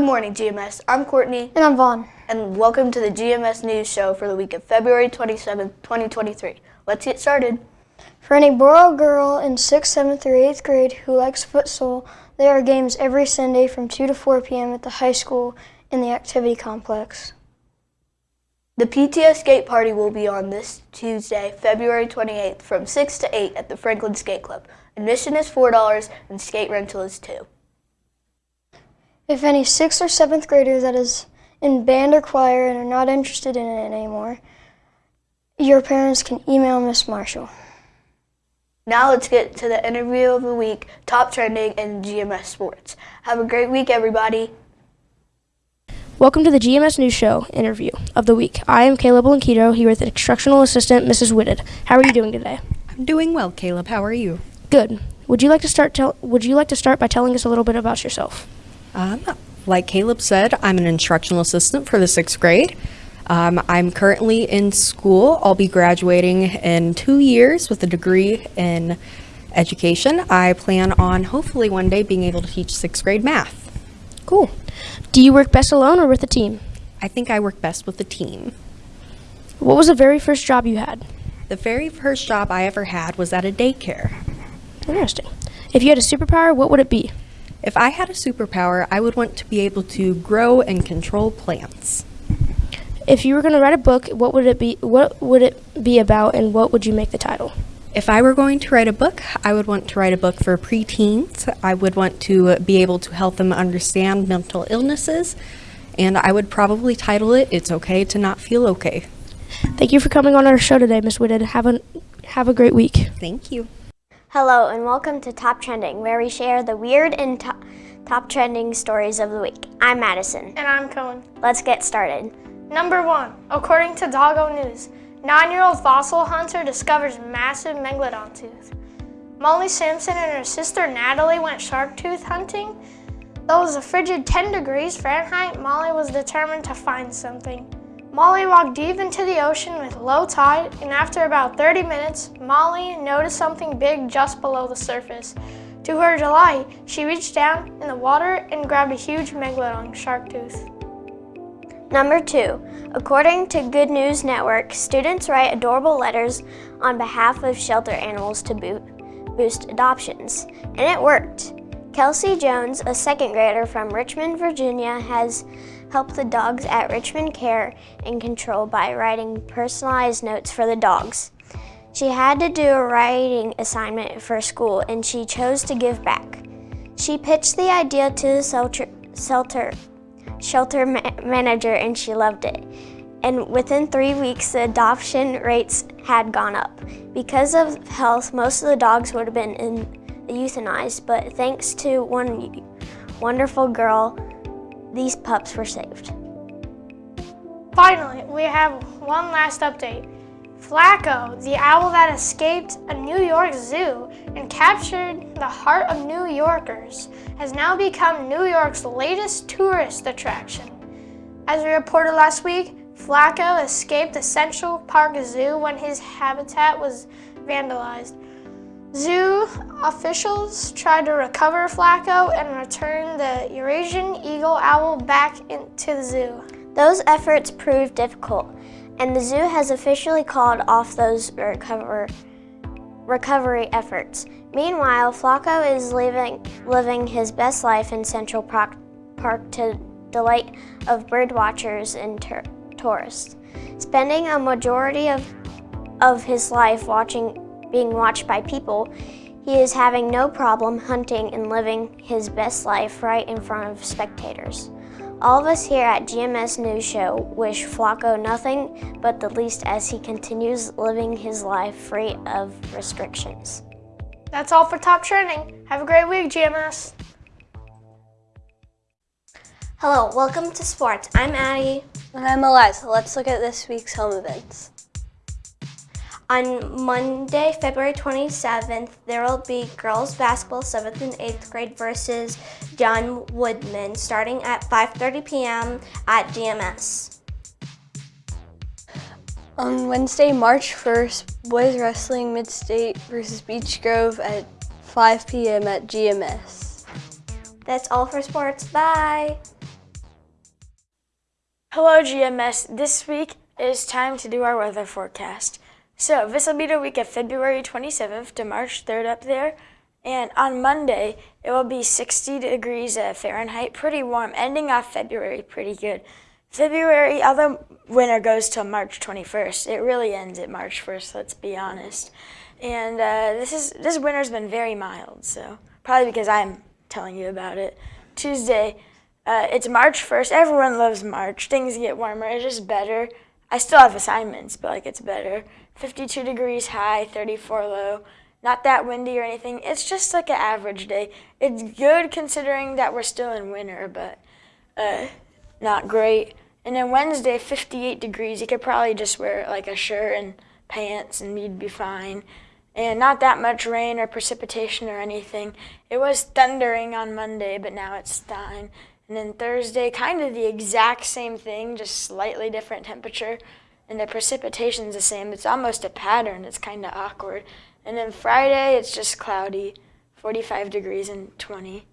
Good morning, GMS. I'm Courtney. And I'm Vaughn. And welcome to the GMS News Show for the week of February 27, 2023. Let's get started. For any boy or girl in 6th, 7th, or 8th grade who likes futsal, there are games every Sunday from 2 to 4 p.m. at the high school in the activity complex. The PTO skate party will be on this Tuesday, February 28th from 6 to 8 at the Franklin Skate Club. Admission is $4 and skate rental is 2 If any 6th or 7th grader that is in band or choir and are not interested in it anymore, your parents can email Miss Marshall. Now let's get to the interview of the week, top trending in GMS sports. Have a great week, everybody. Welcome to the GMS News Show interview of the week. I am Caleb Blanquito here with instructional assistant Mrs. Whitted. How are you doing today? I'm doing well, Caleb. How are you? Good. Would you like to start? Tell, would you like to start by telling us a little bit about yourself? Um, like Caleb said, I'm an instructional assistant for the sixth grade. Um, I'm currently in school. I'll be graduating in two years with a degree in education. I plan on hopefully one day being able to teach sixth grade math. Cool. Do you work best alone or with a team? I think I work best with a team. What was the very first job you had? The very first job I ever had was at a daycare. Interesting. If you had a superpower, what would it be? If I had a superpower, I would want to be able to grow and control plants. If you were going to write a book, what would it be? What would it be about, and what would you make the title? If I were going to write a book, I would want to write a book for preteens. I would want to be able to help them understand mental illnesses, and I would probably title it "It's Okay to Not Feel Okay." Thank you for coming on our show today, Miss Whitted. Have a have a great week. Thank you. Hello, and welcome to Top Trending, where we share the weird and top, top trending stories of the week. I'm Madison. And I'm Cohen. Let's get started. Number one, according to DOGOnews, Nine-year-old fossil hunter discovers massive megalodon tooth. Molly Simpson and her sister Natalie went shark tooth hunting. Though it was a frigid 10 degrees Fahrenheit, Molly was determined to find something. Molly walked deep into the ocean with low tide, and after about 30 minutes, Molly noticed something big just below the surface. To her delight, she reached down in the water and grabbed a huge megalodon shark tooth. Number two, according to Good News Network, students write adorable letters on behalf of shelter animals to boot, boost adoptions. And it worked. Kelsey Jones, a second grader from Richmond, Virginia, has helped the dogs at Richmond Care and Control by writing personalized notes for the dogs. She had to do a writing assignment for school and she chose to give back. She pitched the idea to the shelter, shelter shelter ma manager and she loved it. And within three weeks, the adoption rates had gone up. Because of health, most of the dogs would have been in, euthanized, but thanks to one wonderful girl, these pups were saved. Finally, we have one last update. Flacco, the owl that escaped a New York zoo and captured the heart of New Yorkers, has now become New York's latest tourist attraction. As we reported last week, Flacco escaped the Central Park Zoo when his habitat was vandalized. Zoo officials tried to recover Flacco and return the Eurasian eagle owl back into the zoo. Those efforts proved difficult and the zoo has officially called off those recover, recovery efforts. Meanwhile, Flacco is living, living his best life in Central Park, Park to delight of birdwatchers and tourists, spending a majority of, of his life watching, being watched by people, he is having no problem hunting and living his best life right in front of spectators. All of us here at GMS News Show wish Flacco nothing but the least as he continues living his life free of restrictions. That's all for Top Trending. Have a great week, GMS. Hello, welcome to sports. I'm Addie. And I'm Eliza. Let's look at this week's home events. On Monday, February 27th, there will be girls basketball 7th and 8th grade versus John Wooden starting at 5.30 p.m. at GMS. On Wednesday, March 1st, boys wrestling Mid-State versus Beech Grove at 5 p.m. at GMS. That's all for sports. Bye! Hello, GMS. This week it is time to do our weather forecast. So, this will be the week of February 27th to March 3rd up there. And on Monday, it will be 60 degrees uh, Fahrenheit, pretty warm, ending off February pretty good. February, although winter goes till March 21st, it really ends at March 1st, let's be honest. And uh, this is this winter's been very mild, so probably because I'm telling you about it. Tuesday, uh, it's March 1st. Everyone loves March. Things get warmer. It's just better. I still have assignments, but like it's better. 52 degrees high, 34 low. Not that windy or anything. It's just like an average day. It's good considering that we're still in winter, but uh, not great. And then Wednesday, 58 degrees. You could probably just wear like a shirt and pants and you'd be fine. And not that much rain or precipitation or anything. It was thundering on Monday, but now it's fine. And then Thursday, kind of the exact same thing, just slightly different temperature. And the precipitation's the same. It's almost a pattern. It's kind of awkward. And then Friday, it's just cloudy, 45 degrees and 20.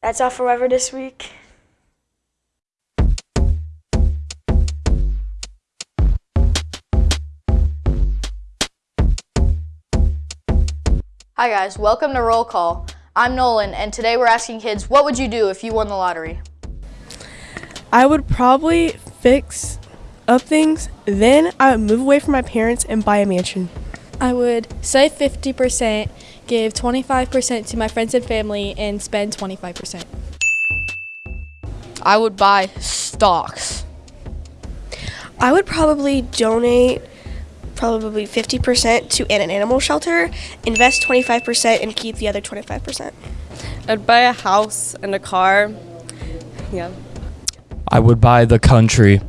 That's all for weather this week. Hi guys, welcome to Roll Call. I'm Nolan, and today we're asking kids, what would you do if you won the lottery? I would probably fix up things, then I would move away from my parents and buy a mansion. I would save 50%, give 25% to my friends and family, and spend 25%. I would buy stocks. I would probably donate probably 50% to an animal shelter, invest 25%, and keep the other 25%. I'd buy a house and a car. Yeah. I would buy the country